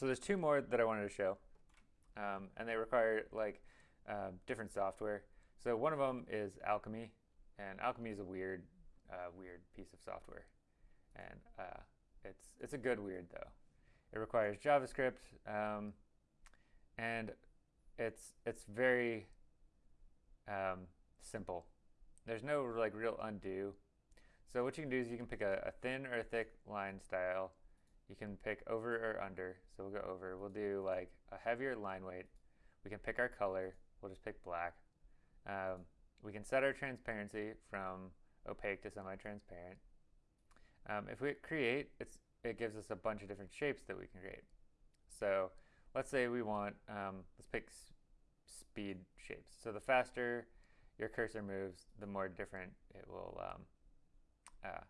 So there's two more that I wanted to show, um, and they require like uh, different software. So one of them is Alchemy, and Alchemy is a weird, uh, weird piece of software, and uh, it's it's a good weird though. It requires JavaScript, um, and it's it's very um, simple. There's no like real undo. So what you can do is you can pick a, a thin or a thick line style. You can pick over or under. So we'll go over. We'll do like a heavier line weight. We can pick our color. We'll just pick black. Um, we can set our transparency from opaque to semi-transparent. Um, if we create, it gives us a bunch of different shapes that we can create. So let's say we want, um, let's pick speed shapes. So the faster your cursor moves, the more different it will um, uh,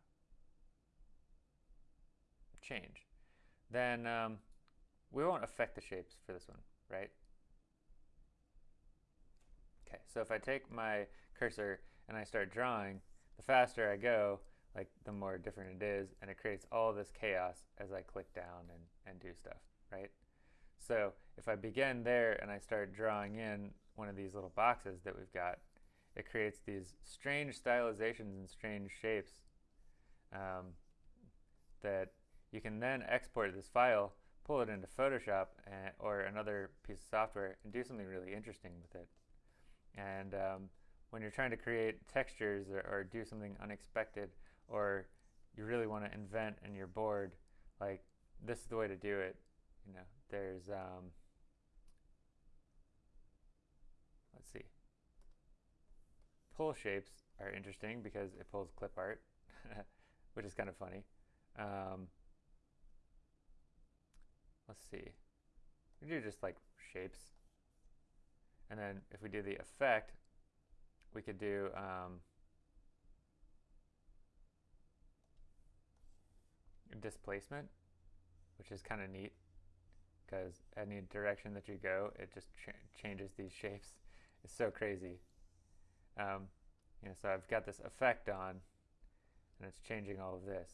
change. Then um, we won't affect the shapes for this one, right? Okay, so if I take my cursor and I start drawing, the faster I go, like the more different it is, and it creates all this chaos as I click down and, and do stuff, right? So if I begin there and I start drawing in one of these little boxes that we've got, it creates these strange stylizations and strange shapes um, that you can then export this file, pull it into Photoshop and, or another piece of software and do something really interesting with it. And um, when you're trying to create textures or, or, do something unexpected or you really want to invent and you're bored, like this is the way to do it. You know, there's um, let's see. Pull shapes are interesting because it pulls clip art, which is kind of funny. Um, let's see. We do just like shapes. And then if we do the effect, we could do um, displacement, which is kind of neat because any direction that you go, it just ch changes these shapes. It's so crazy. Um, you know, so I've got this effect on, and it's changing all of this.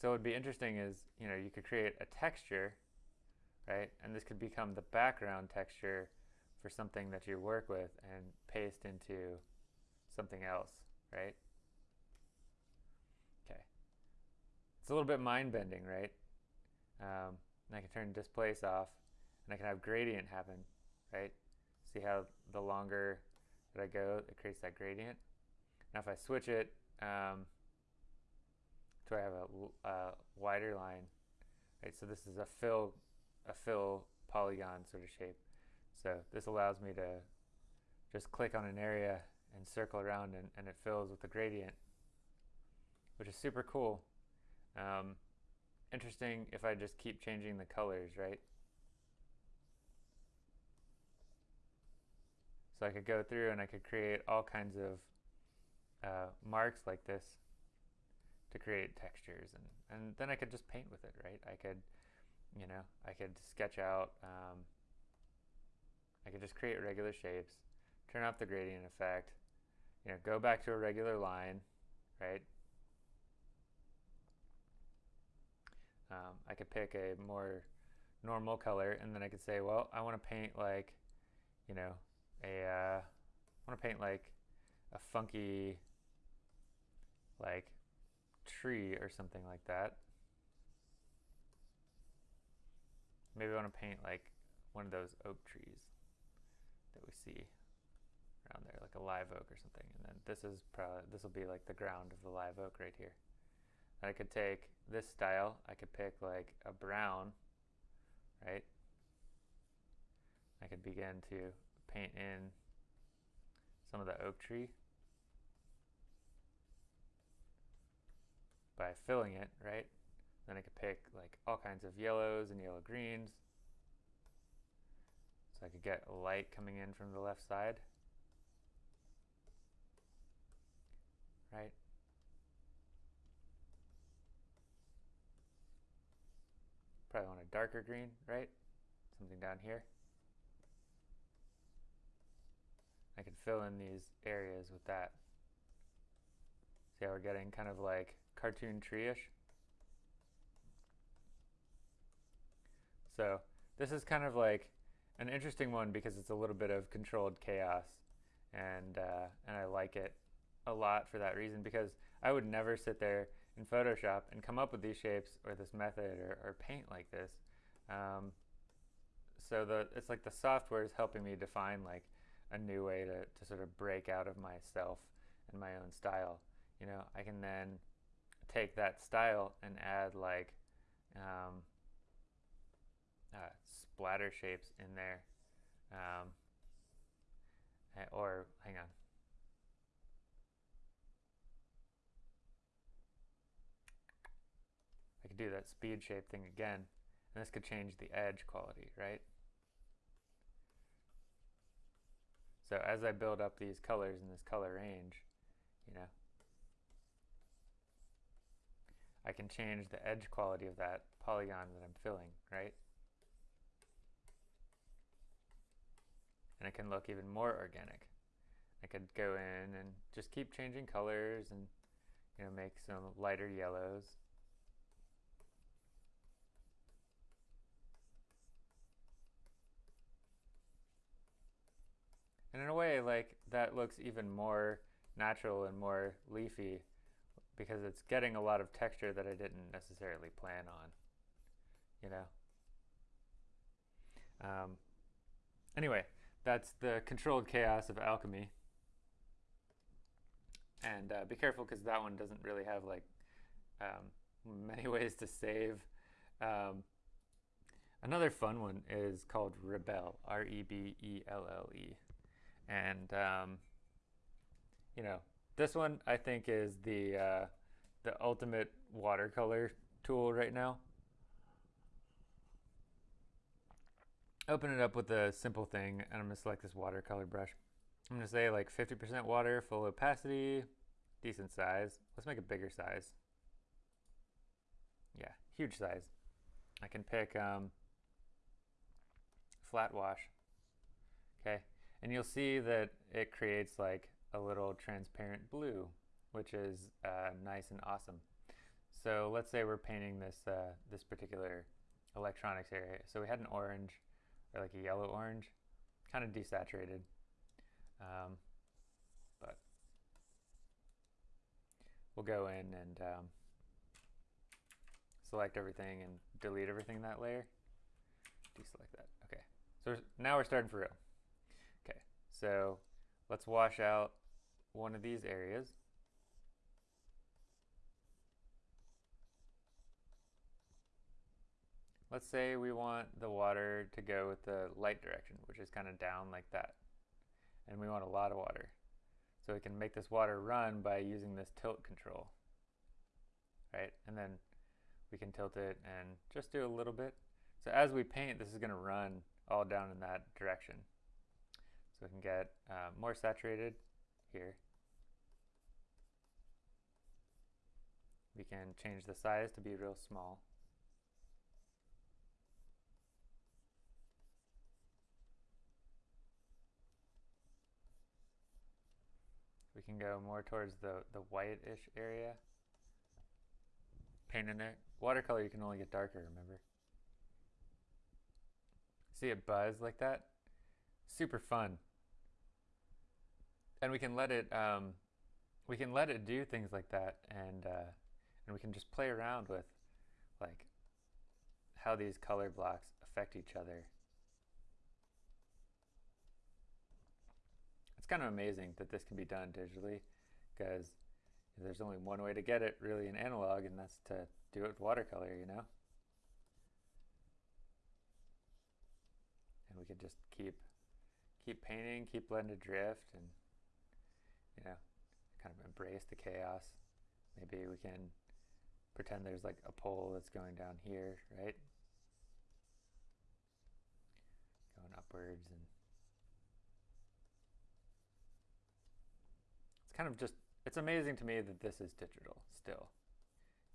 So what would be interesting is, you know, you could create a texture, right? And this could become the background texture for something that you work with and paste into something else, right? Okay. It's a little bit mind-bending, right? Um, and I can turn displace off, and I can have gradient happen, right? See how the longer that I go, it creates that gradient. Now if I switch it um, to I have a, a wider line, right? So this is a fill, a fill polygon sort of shape. So this allows me to just click on an area and circle around and, and it fills with the gradient, which is super cool. Um, interesting if I just keep changing the colors, right? So I could go through and I could create all kinds of uh, marks like this to create textures and, and then I could just paint with it, right? I could, you know, I could sketch out, um, I could just create regular shapes, turn off the gradient effect, you know, go back to a regular line, right? Um, I could pick a more normal color and then I could say, well, I want to paint like, you know, a, uh, I want to paint like a funky, like tree or something like that. Maybe I want to paint like one of those oak trees that we see around there, like a live oak or something. And then this is probably, this will be like the ground of the live oak right here. I could take this style, I could pick like a brown, right? I could begin to paint in some of the oak tree by filling it, right? Then I could pick like all kinds of yellows and yellow greens. So I could get light coming in from the left side. Right? Probably want a darker green, right? Something down here. I can fill in these areas with that. See how we're getting kind of like cartoon tree-ish? So this is kind of like an interesting one because it's a little bit of controlled chaos, and uh, and I like it a lot for that reason because I would never sit there in Photoshop and come up with these shapes or this method or, or paint like this. Um, so the it's like the software is helping me define like a new way to, to sort of break out of myself and my own style. You know, I can then take that style and add like um, uh, splatter shapes in there. Um, or hang on. I could do that speed shape thing again, and this could change the edge quality, right? So as I build up these colors in this color range, you know, I can change the edge quality of that polygon that I'm filling, right? And it can look even more organic. I could go in and just keep changing colors and you know make some lighter yellows. And in a way, like that looks even more natural and more leafy because it's getting a lot of texture that I didn't necessarily plan on, you know. Um, anyway, that's the controlled chaos of alchemy. And uh, be careful because that one doesn't really have like um, many ways to save. Um, another fun one is called Rebelle, R E B E L L E and um, you know this one I think is the uh, the ultimate watercolor tool right now. Open it up with a simple thing, and I'm gonna select this watercolor brush. I'm gonna say like 50% water, full opacity, decent size. Let's make a bigger size. Yeah, huge size. I can pick um, flat wash. Okay, and you'll see that it creates like a little transparent blue, which is uh, nice and awesome. So let's say we're painting this, uh, this particular electronics area. So we had an orange, or like a yellow orange, kind of desaturated. Um, but we'll go in and um, select everything and delete everything in that layer. Deselect that. Okay. So now we're starting for real. Okay. So let's wash out one of these areas. Let's say we want the water to go with the light direction, which is kind of down like that. And we want a lot of water. So we can make this water run by using this tilt control. Right? And then we can tilt it and just do a little bit. So as we paint, this is going to run all down in that direction. So we can get uh, more saturated here. We can change the size to be real small. Can go more towards the, the white-ish area. Paint in there. Watercolor you can only get darker, remember? See it buzz like that? Super fun and we can let it um, we can let it do things like that and uh, and we can just play around with like how these color blocks affect each other it's kind of amazing that this can be done digitally because there's only one way to get it really in analog and that's to do it with watercolor you know and we could just keep keep painting keep letting it drift and you know, kind of embrace the chaos. Maybe we can pretend there's like a pole that's going down here, right? Going upwards and kind of just it's amazing to me that this is digital still.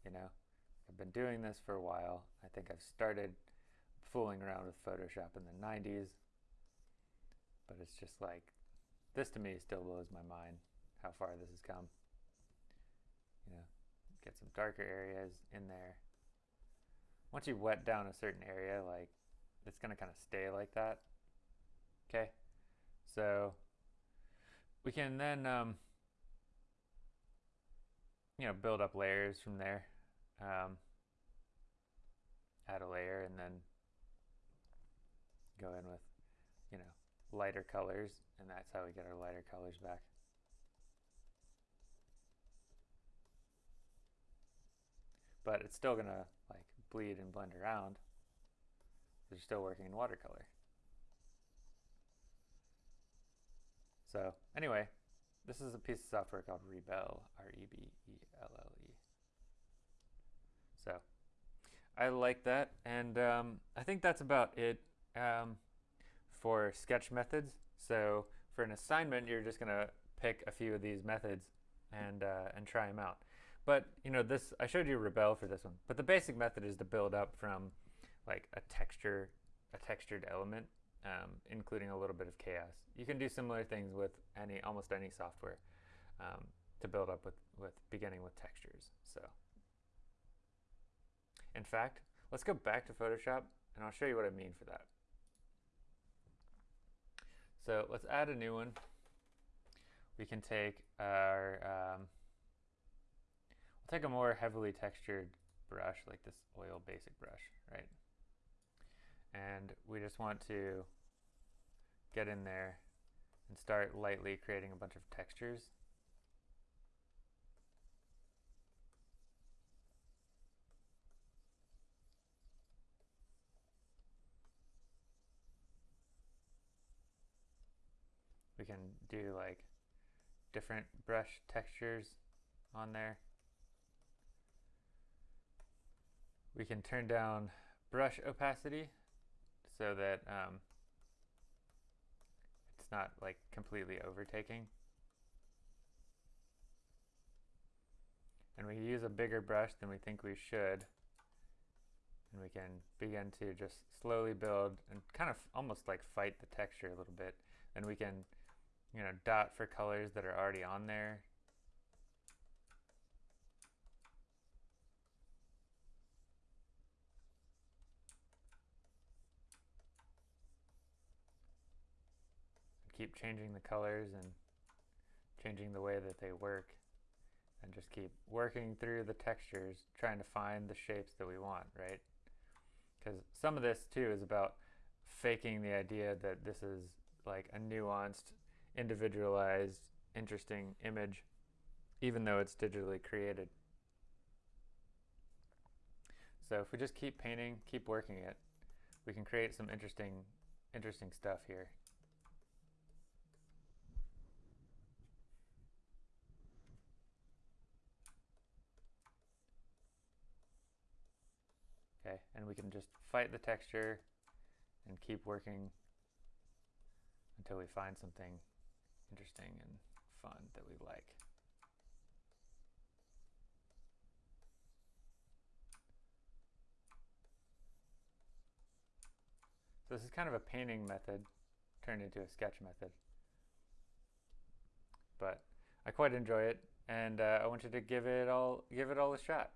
You know, I've been doing this for a while. I think I've started fooling around with Photoshop in the 90s, but it's just like this to me still blows my mind how far this has come. You know, get some darker areas in there. Once you wet down a certain area, like it's going to kind of stay like that. Okay, so we can then, um, you know, build up layers from there. Um, add a layer and then go in with, you know, lighter colors, and that's how we get our lighter colors back. But it's still gonna like bleed and blend around. You're still working in watercolor. So anyway, this is a piece of software called Rebelle, R-E-B-E-L-L-E. So I like that, and um, I think that's about it um, for sketch methods. So for an assignment, you're just gonna pick a few of these methods and uh, and try them out. But you know this, I showed you Rebelle for this one, but the basic method is to build up from like a texture, a textured element um, including a little bit of chaos. You can do similar things with any almost any software um, to build up with, with beginning with textures. So, in fact, let's go back to Photoshop and I'll show you what I mean for that. So let's add a new one. We can take our, um, we'll take a more heavily textured brush like this oil basic brush, right? And we just want to get in there and start lightly creating a bunch of textures. We can do like different brush textures on there. We can turn down brush opacity so that um, it's not like completely overtaking. And we use a bigger brush than we think we should. And we can begin to just slowly build and kind of almost like fight the texture a little bit. And we can, you know, dot for colors that are already on there keep changing the colors and changing the way that they work and just keep working through the textures trying to find the shapes that we want right? Because some of this too is about faking the idea that this is like a nuanced individualized interesting image even though it's digitally created. So if we just keep painting keep working it we can create some interesting interesting stuff here Okay, and we can just fight the texture and keep working until we find something interesting and fun that we like. So this is kind of a painting method turned into a sketch method. But I quite enjoy it and uh, I you to give it all give it all a shot.